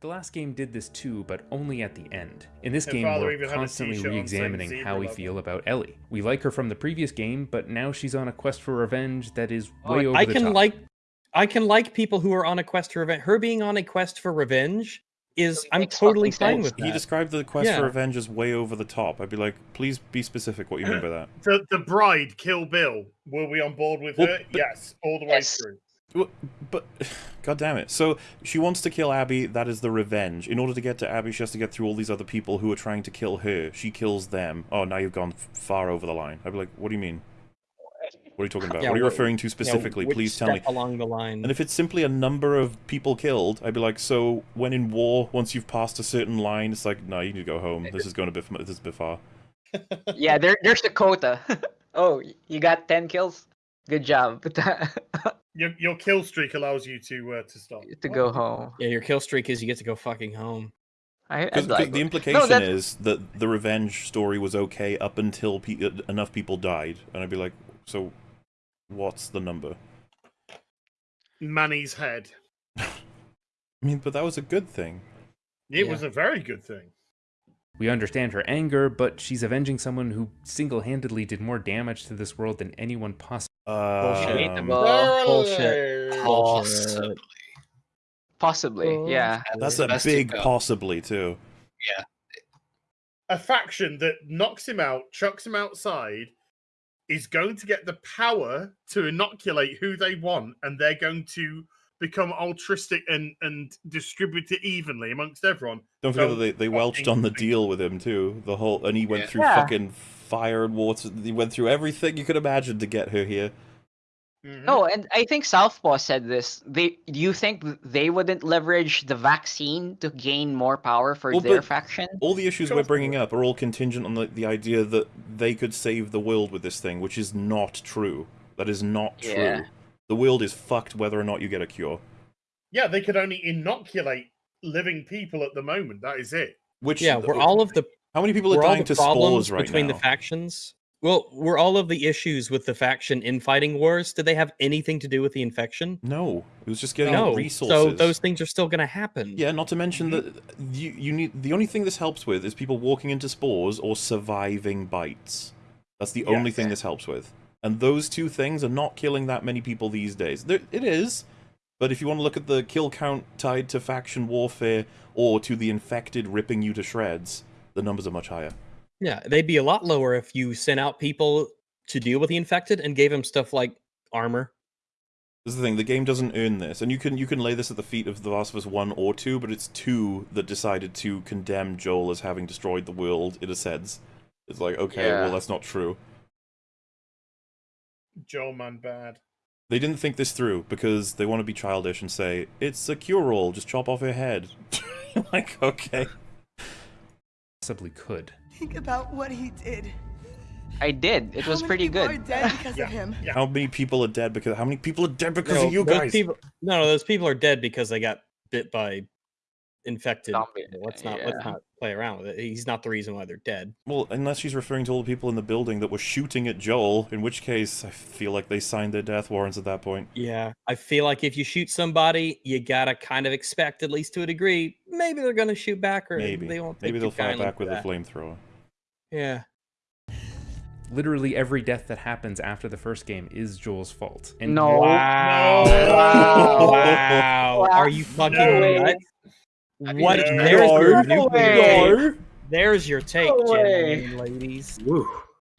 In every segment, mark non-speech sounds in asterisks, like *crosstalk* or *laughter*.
The last game did this too, but only at the end. In this Her game, father we're even had a constantly t-shirt on saying re-examining how we logo. feel about Ellie. We like her from the previous game, but now she's on a quest for revenge that is Oh, way over I the can top. like I can like people who are on a quest for revenge. Her being on a quest for revenge is It I'm totally fine sense. with that. He described the quest Yeah. for revenge as way over the top. I'd be like, please be specific what you mean by that. The, the bride, Kill Bill. Were we on board with Well, her? but- yes, all the way Yes. through. Well, But, *sighs* god damn it. So, she wants to kill Abby, that is the revenge. In order to get to Abby, she has to get through all these other people who are trying to kill her. She kills them. Oh, now you've gone far over the line. I'd be like, what do you mean? What are you talking about? Yeah, what are you referring to specifically? which Please tell me. along the line. And if it's simply a number of people killed, I'd be like, so when in war, once you've passed a certain line, it's like, no, you need to go home. This is going a bit, this is a bit far. *laughs* Yeah, there, there's the quota. *laughs* oh, you got 10 kills? Good job. *laughs* Your, your kill streak allows you to uh, to stop. to go home. yeah, your kill streak is you get to go fucking home. I, Because I'd like the it. implication is that the revenge story was okay up until pe- uh, enough people died. And I'd be like, so what's the number? Manny's head. *laughs* I mean, but that was a good thing. It Yeah. was a very good thing. We understand her anger, but she's avenging someone who single-handedly did more damage to this world than anyone possibly. Bullshit. Um, Well, bullshit. Possibly. Possibly, yeah. that's the a big possibly, too. Yeah. A faction that knocks him out, chucks him outside, is going to get the power to inoculate who they want, and they're going to become altruistic and and distribute it evenly amongst everyone. Don't forget that they, they welched on the deal with him, too. The whole, and he went Yeah. through Yeah. fucking fire and water. He went through everything you could imagine to get her here. Mhm. No, and I think Southpaw said this. They do you think they wouldn't leverage the vaccine to gain more power for Well, their faction? All the issues we're bringing up are all contingent on the, the idea that they could save the world with this thing, which is not true. That is not true. Yeah. The world is fucked whether or not you get a cure. Yeah, they could only inoculate living people at the moment. That is it. Which Yeah, we're all of the How many people are we're dying to spores right between now? the factions. Well, were all of the issues with the faction infighting wars? Did they have anything to do with the infection? no, it was just getting no. resources. So those things are still going to happen. Yeah, not to mention Mm-hmm. that you you need the only thing this helps with is people walking into spores or surviving bites. That's the only thing this helps with. And those two things are not killing that many people these days. There, it is, but if you want to look at the kill count tied to faction warfare or to the infected ripping you to shreds, the numbers are much higher. Yeah, they'd be a lot lower if you sent out people to deal with the infected and gave them stuff like armor. This is the thing. The game doesn't earn this, and you can you can lay this at the feet of The Last of Us One or Two, but it's Two that decided to condemn Joel as having destroyed the world. In a sense, it's like okay, Yeah. well that's not true. Joel man bad. They didn't think this through because they want to be childish and say it's a cure-all. Just chop off her head. *laughs* like okay, Possibly could. Think about what he did. I did. It How was many pretty people good. Are dead *laughs* because Yeah. of him. Yeah. how many people are dead because how many people are dead because No, of you guys? People, no, no, those people are dead because they got bit by infected. Zombie, Let's not let's not play around with it. He's not the reason why they're dead. Well, unless she's referring to all the people in the building that were shooting at Joel, in which case I feel like they signed their death warrants at that point. Yeah, I feel like if you shoot somebody, you gotta kind of expect, at least to a degree, maybe they're gonna shoot back, or Maybe, they won't. maybe they'll too fire back to with a flamethrower. Yeah, Literally every death that happens after the first game is Joel's fault. And No. Wow. No. Wow. Wow. *laughs* Are you fucking No way. nuts? What? No. There's your No nuclear way. take. There's your take, No way. gentlemen, ladies. Woo.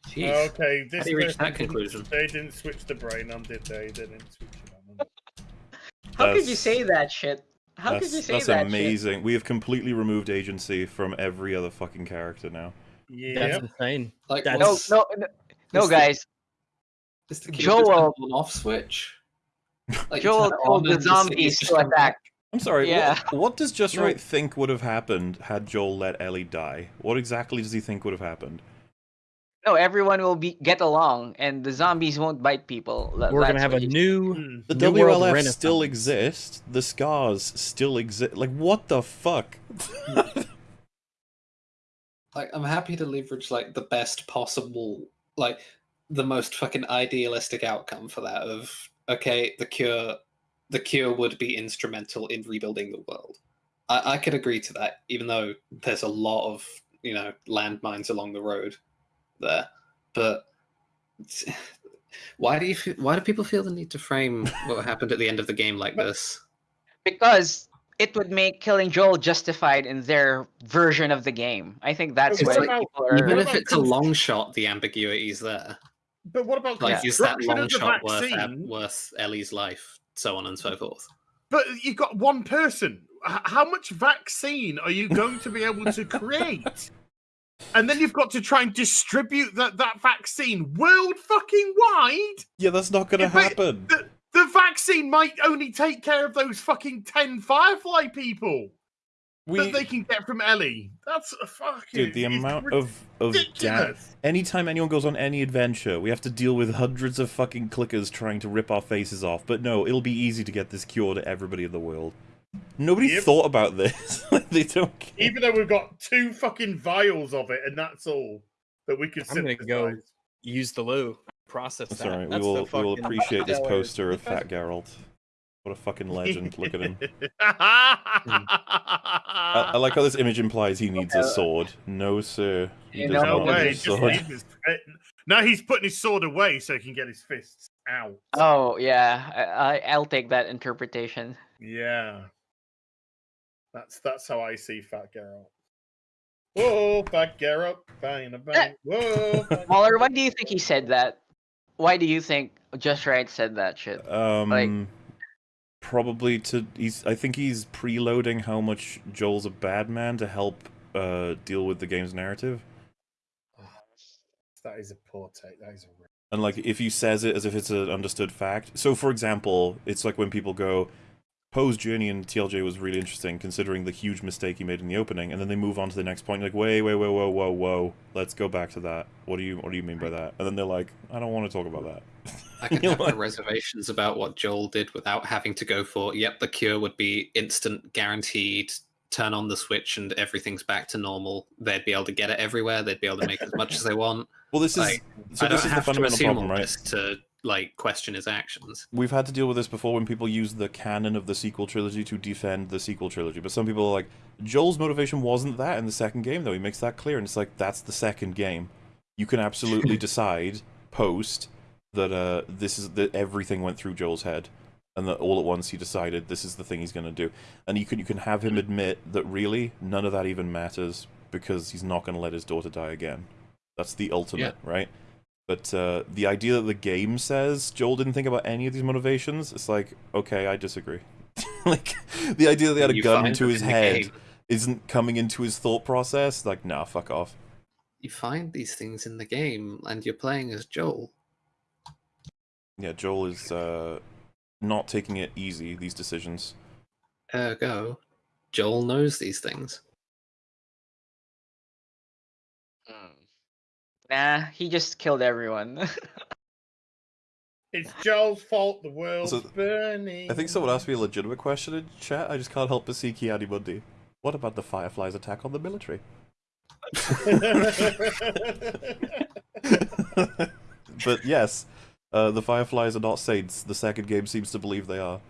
Jeez. Okay, this How do you reach that conclusion? They didn't switch the brain on, did they? They didn't switch it on. How could you say that shit? How could you say that's that shit? amazing. We have completely removed agency from every other fucking character now. Yeah. That's insane. Like, That's- No, what's- no, no, no, what's the- guys. Is the Joel- Joel on off switch? Like, you Joel turn told the zombies just to attack. I'm sorry. Yeah. What, what does Just No. Write think would have happened had Joel let Ellie die? What exactly does he think would have happened? No, everyone will be get along, and the zombies won't bite people. Tha- We're gonna have a new. The New WLF Renaissance. still exist. The scars still exist. Like what the fuck? *laughs* like I'm happy to leverage like the best possible like the most fucking idealistic outcome for that of okay the cure the cure would be instrumental in rebuilding the world I, I could agree to that, even though there's a lot of you know landmines along the road there. But why do you why do people feel the need to frame what happened at the end of the game like this? because it would make killing Joel justified in their version of the game. I think that's It's why like- people are. Even if it's a long shot, the ambiguity is there. But what about Like, is that long of the shot worth uh, vaccine? worth Ellie's life, so on and so forth? But you've got one person. How much vaccine are you going to be able to create? *laughs* and then you've got to try and distribute that, that vaccine world fucking wide. Yeah, that's not gonna happen. The, the vaccine might only take care of those fucking 10 Firefly people We, that they can get from Ellie. That's a fucking. dude, the amount of of da- ridiculous. Anytime anyone goes on any adventure, we have to deal with hundreds of fucking clickers trying to rip our faces off. But no, it'll be easy to get this cure to everybody in the world. Nobody Yep. thought about this. *laughs* they don't care. Even though we've got two fucking vials of it, and that's all that we can I'm gonna go use the loo. Process That's that. alright. We That's the will we will appreciate this *laughs* poster of Fat Geralt. What a fucking legend! Look at him. I, I *laughs* like how this image implies he needs a sword. No, sir. He does No not need way. a sword. his, eh, now he's putting his sword away so he can get his fists out. Oh yeah, I, I- I'll take that interpretation. Yeah. That's that's how I see Fat Geralt. Whoa, Fat Geralt, bang, a bang. Whoa. *laughs* Waller, why do you think he said that? Why do you think Just Write said that shit? Um, probably to he's. I think he's preloading how much Joel's a bad man to help uh deal with the game's narrative. That is a poor take. That is a real- And like, if he says it as if it's an understood fact. So, for example, it's like when people go, Poe's journey in TLJ was really interesting, considering the huge mistake he made in the opening, and then they move on to the next point. Like, wait, wait, wait, whoa, whoa, whoa. Let's go back to that. What do you, what do you mean by that? And then they're like, I don't want to talk about that. *laughs* I can *laughs* have my reservations about what Joel did without having to go for, yep, the cure would be instant, guaranteed, turn on the switch and everything's back to normal. They'd be able to get it everywhere, they'd be able to make as much as they want. *laughs* Well, this is so. I This is the fundamental problem, right? to like question his actions. We've had to deal with this before when people use the canon of the sequel trilogy to defend the sequel trilogy. But some people are like, Joel's motivation wasn't that in the second game, though. He makes that clear, and it's like that's the second game. You can absolutely *laughs* decide post that uh this is that everything went through Joel's head, and that all at once he decided this is the thing he's going to do. And you can you can have him admit that really none of that even matters because he's not going to let his daughter die again. That's the ultimate, right? But uh, the idea that the game says Joel didn't think about any of these motivations, it's like, okay, I disagree. *laughs* like, the idea that they had a You gun to his head isn't coming into his thought process, like, nah, fuck off. You find these things in the game and you're playing as Joel. Yeah, Joel is uh, not taking it easy, these decisions. Ergo, Joel knows these things. Hmm. Nah, he just killed everyone. *laughs* It's Joel's fault. The world's So, burning. I think someone asked me a legitimate question in chat, I just can't help but see Ki-Adi-Mundi. What about the Fireflies' attack on the military? *laughs* *laughs* but yes, uh, the Fireflies are not saints. The second game seems to believe they are.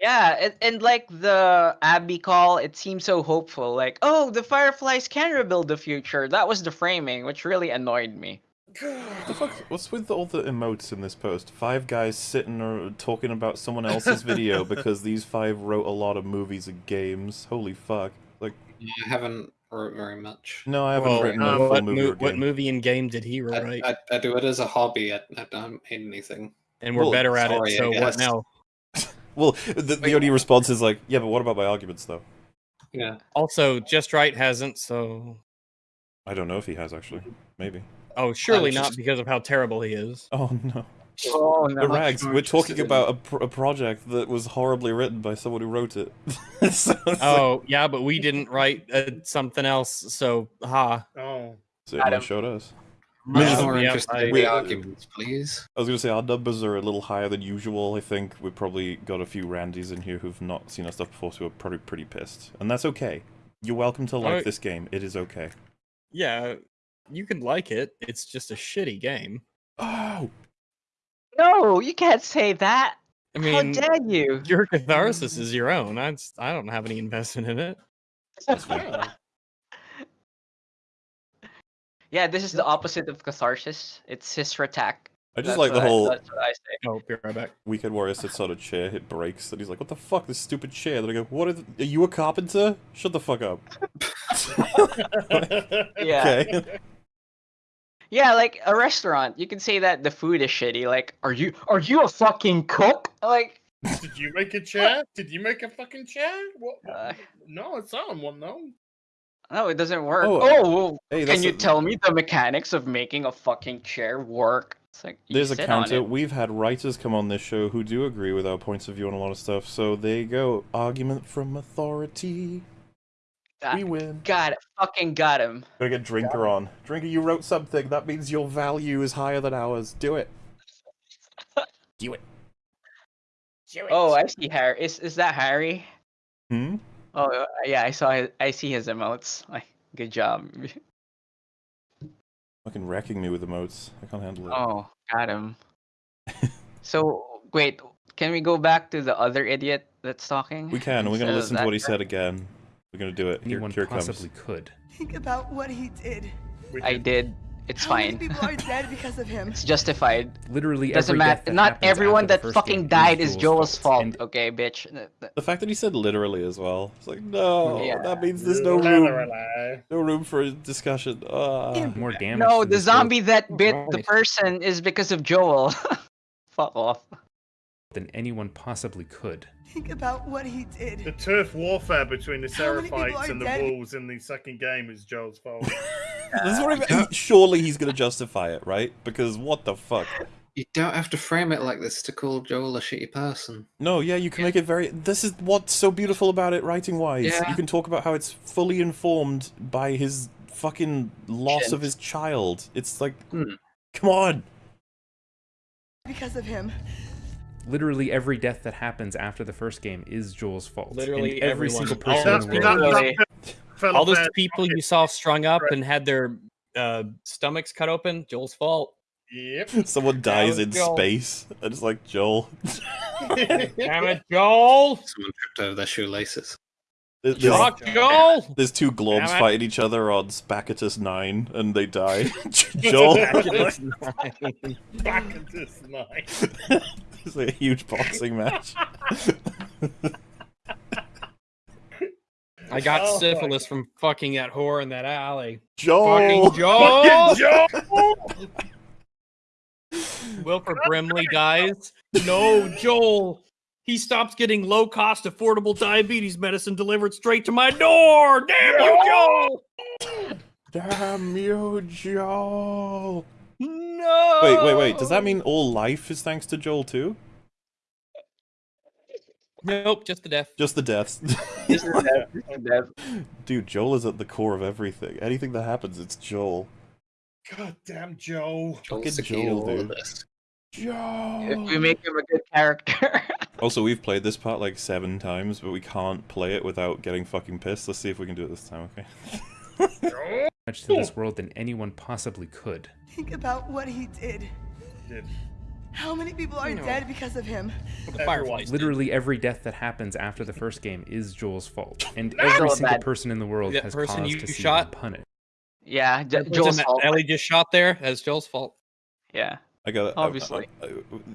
yeah, and, and like the Abby call, it seemed so hopeful. Like, oh, the Fireflies can rebuild the future. That was the framing, which really annoyed me. What the fuck? What's with all the emotes in this post? Five guys sitting or talking about someone else's *laughs* video because these five wrote a lot of movies and games. Holy fuck! Like, I haven't wrote very much. no, I haven't Well, written um, a full what, movie mo- or what movie and game did he write? I, I do it as a hobby. I, I don't hate anything. and we're well, better at sorry, it. So what now? *laughs* Well, the, the only response is like, yeah, but what about my arguments though? Yeah. Also, Just Write hasn't. So I don't know if he has actually. Maybe. oh, surely not because of how terrible he is. Oh no. Oh The rags. more We're talking about a, pr- a project that was horribly written by someone who wrote it. *laughs* so it's like- Oh yeah, but we didn't write uh, something else. So ha. oh, so it Adam. showed us. Much Yeah, more yeah, interested I- in we- the arguments, please. I was gonna say our numbers are a little higher than usual. I think we've probably got a few Randys in here who've not seen our stuff before, so we're probably pretty pissed, and that's okay. You're welcome to like Alright. this game. It is okay. Yeah, you can like it. It's just a shitty game. Oh, No, you can't say that. I mean, How dare you? your catharsis is your own. I just, I don't have any investment in it. Yeah. *laughs* yeah, this is the opposite of catharsis. It's his attack. I just That's like the what I- whole that's what I say. Oh, be right back. Weekend Warrior sits on a chair, it breaks, and he's like, "What the fuck, this stupid chair?" Then I go, "What? Are, th- are you a carpenter? Shut the fuck up." *laughs* *laughs* Yeah. Okay. Yeah, like a restaurant. You can say that the food is shitty. Like, are you are you a fucking cook? Like, Did you make a chair? Did you make a fucking chair? What? *laughs* Uh, no, it's on one. No. no, it doesn't work. Oh, Oh, well, Hey, can you a- tell me the mechanics of making a fucking chair work? It's like you There's a sit on counter. it. We've had writers come on this show who do agree with our points of view on a lot of stuff. So there you go. Argument from authority. Ah, We win. Got it. Fucking got him. Gotta get Drinker on. Drinker, you wrote something. That means your value is higher than ours. Do it. *laughs* Do it. Do it. Oh, I see Harry. Is is that Harry? Hmm? Oh uh, yeah, I saw his. I see his emotes. Like, good job. *laughs* Fucking wrecking me with emotes. I can't handle it. Oh, got him. *laughs* so wait, can we go back to the other idiot that's talking? We can. We're gonna listen to what he that said again. We're gonna do it. Here, Anyone here it comes. possibly could. Think about what he did. I did- did. It's How many fine. people are dead because of him? *laughs* it's justified. Literally Doesn't every matter. Not everyone that fucking game died is Joel's Joel's fault. And Okay, bitch. Th- th- The fact that he said literally as well. It's like no, Yeah. that means there's no room, no room for discussion. Ah. more damage. No, the this world zombie that bit the person is because of Joel. *laughs* Fuck off. Than anyone possibly could. Think about what he did. The turf warfare between the How Seraphites and the dead? Wolves in the second game is Joel's fault. *laughs* That's what I mean. Surely he's gonna justify it, right? Because what the fuck? You don't have to frame it like this to call Joel a shitty person. No, yeah, you can make it very. This is what's so beautiful about it, writing wise. Yeah. You can talk about how it's fully informed by his fucking loss of his child. It's like, Hmm. come on. Because of him. Literally every death that happens after the first game is Joel's fault. Literally and every everyone. single All person in the world. that All those people you saw strung up Right. and had their uh, stomachs cut open, Joel's fault. Yep. *laughs* Someone dies in Joel. space, and it's like Joel. *laughs* Damn it, Joel! Someone tripped over their shoelaces. There's, Fuck Joel! there's two globes Damn it. fighting each other on Spacatus 9, and they die. *laughs* *laughs* Joel. Back into this night. it's like a huge boxing match. I got Oh my syphilis from fucking that whore in that alley. Joel. Fucking Joel! Joel! Wilford Brimley dies. No, Joel. He stops getting low cost, affordable diabetes medicine delivered straight to my door. Damn you, Joel! Damn you, Joel. No. Wait, wait, wait. Does that mean all life is thanks to Joel too? Nope, just the death. Just the deaths. This is death. This is death. Dude, Joel is at the core of everything. Anything that happens, it's Joel. God damn Joel. Joel's Fucking the key to Joel, all of dude. this. If we make him a good character. *laughs* Also, we've played this part like seven times, but we can't play it without getting fucking pissed. Let's see if we can do it this time, okay? *laughs* Much to this world than anyone possibly could. Think about what he did. did. How many people are dead because of him? The fireflies. did. Literally every death that happens after the first game is Joel's fault, and Joel every single bad- person in the world That has person cause you to see shot? them punished. yeah, Jo- The Joel's person that fault. Ellie just shot there. That's Joel's fault. Yeah. I got it. Obviously.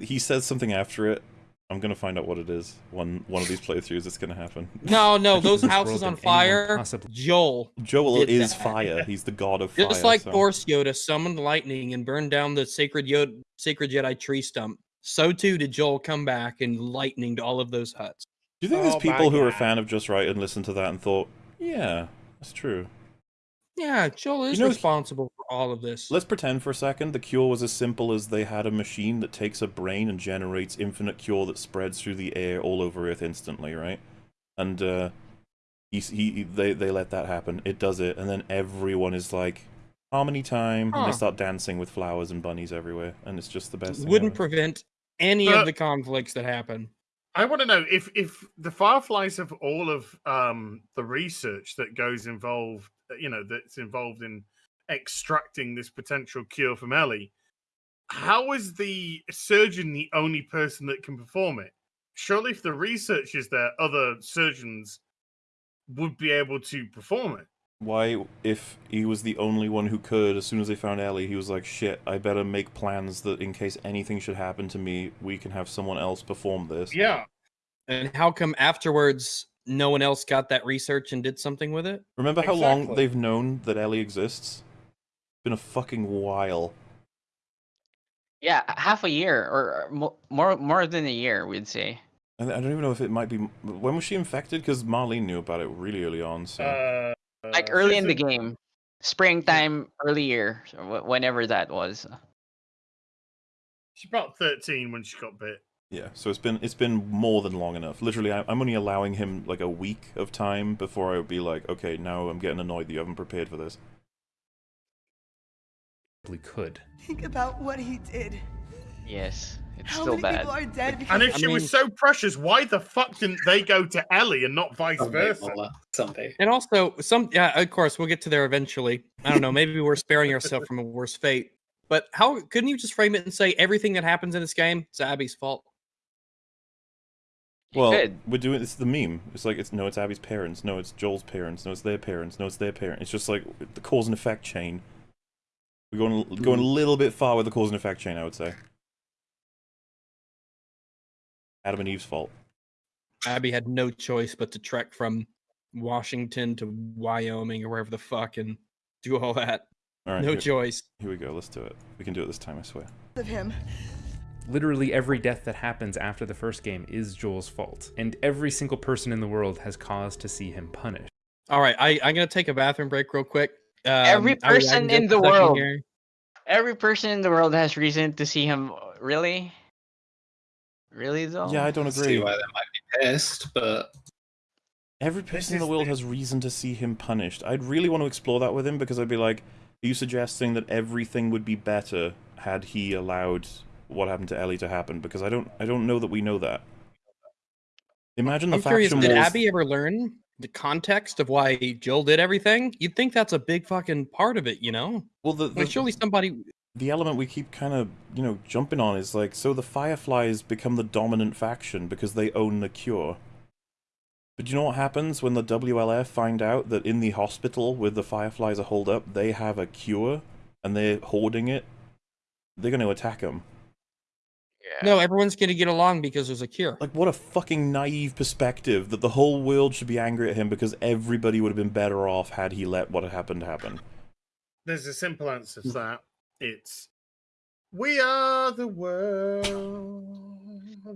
he says something after it. I'm gonna find out what it is. One one of these playthroughs, it's gonna happen. *laughs* No, no, those houses on fire. possibly- Joel. Joel is that. fire. *laughs* He's the god of fire. Just like so- Force Yoda summoned lightning and burned down the sacred Yoda, sacred Jedi tree stump, so too did Joel come back and lightninged all of those huts. Do you think there's Oh my people who are a fan of Just Write and listened to that and thought, yeah, that's true? Yeah, Joel is know, he- responsible for all of this. Let's pretend for a second the cure was as simple as they had a machine that takes a brain and generates infinite cure that spreads through the air all over Earth instantly, right? And uh, he, he they they let that happen. It does it, and then everyone is like harmony time, and they start dancing with flowers and bunnies everywhere, and it's just the best. thing Wouldn't ever. prevent any But- of the conflicts that happen. I want to know if if the Fireflies have all of um the research that goes involved, you know, that's involved in extracting this potential cure from Ellie. How is the surgeon the only person that can perform it? surely if the research is there, other surgeons would be able to perform it. Why, if he was the only one who could, as soon as they found Ellie, he was like, shit, I better make plans that in case anything should happen to me, we can have someone else perform this. Yeah. And how come afterwards no one else got that research and did something with it? Remember how long they've known that Ellie exists? It's been a fucking while. Yeah, half a year or more more than a year, we'd say. I I don't even know if it might be. When was she infected? Because Marlene knew about it really early on. So Uh, Like uh, early in the game, springtime, early year, whenever that was. She's about 13 when she got bit. Yeah, so it's been it's been more than long enough. Literally, I- I'm only allowing him like a week of time before I would be like, okay, now I'm getting annoyed that you haven't prepared for this. Probably could. Think about what he did. Yes, it's How still many bad. people are dead because And if I she mean- was so precious, why the fuck didn't they go to Ellie and not vice Someday, versa? Uh, Mola, someday. And also, some yeah, of course, we'll get to there eventually. I don't know, maybe we're sparing ourselves from a worse fate. But how couldn't you just frame it and say everything that happens in this game is Abby's fault? You Well, could. we're doing it's the meme. It's like it's no, it's Abby's parents. No, it's Joel's parents. No, it's their parents. No, it's their parents. It's just like the cause and effect chain. We're going hmm. going a little bit far with the cause and effect chain, I would say. Adam and Eve's fault. Abby had no choice but to trek from Washington to Wyoming or wherever the fuck and do all that. All right, no here, choice. here we go. Let's do it. We can do it this time. I swear. of him. Literally every death that happens after the first game is Joel's fault, and every single person in the world has cause to see him punished. All right, I, I'm gonna take a bathroom break real quick. Um, Every I- I person in the world. here. Every person in the world has reason to see him. Really? Really though? Yeah, I don't agree. See agree. why they might be pissed, but Every person in the world has reason to see him punished. I'd really want to explore that with him because I'd be like, are you suggesting that everything would be better had he allowed what happened to Ellie to happen? Because I don't, I don't know that we know that. Imagine the I'm curious, did wars. Abby ever learn the context of why Joel did everything? You'd think that's a big fucking part of it, you know? well, the, Like, the, surely somebody. the element we keep kind of, you know, jumping on is like, so the Fireflies become the dominant faction because they own the cure. But do you know what happens when the WLF find out that in the hospital where the Fireflies are holed up, they have a cure and they're hoarding it? They're going to attack them. Yeah. No, everyone's gonna get along because there's a cure. Like, what a fucking naive perspective that the whole world should be angry at him because everybody would have been better off had he let what had happened happen. There's a simple answer to that. It's we are the world.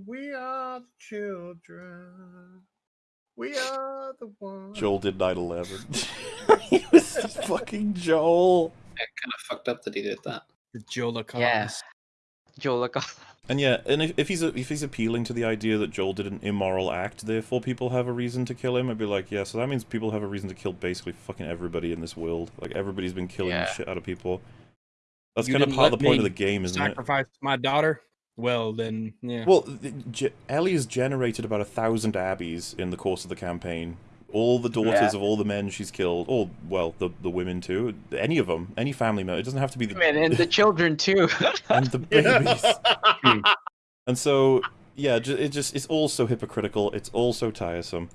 We are the children. We are the one. Joel did 9 11. *laughs* he was fucking Joel. it kind of fucked up that he did that. The Joel Yeah. Joel, look. And yeah, and if, if he's if he's appealing to the idea that Joel did an immoral act, therefore people have a reason to kill him, I'd be like, yeah, so that means people have a reason to kill basically fucking everybody in this world. Like everybody's been killing Yeah. shit out of people. That's You kind of didn't part of the point of the game, isn't it? Sacrifice my daughter. Well, then, yeah. Well, th- Ellie has generated about a thousand Abbeys in the course of the campaign. All the daughters Yeah. of all the men she's killed, or well, the the women too. Any of them, any family member. It doesn't have to be the Man, and the *laughs* children too. and the *laughs* babies. *laughs* And so, yeah, it just it's all so hypocritical. It's all so tiresome.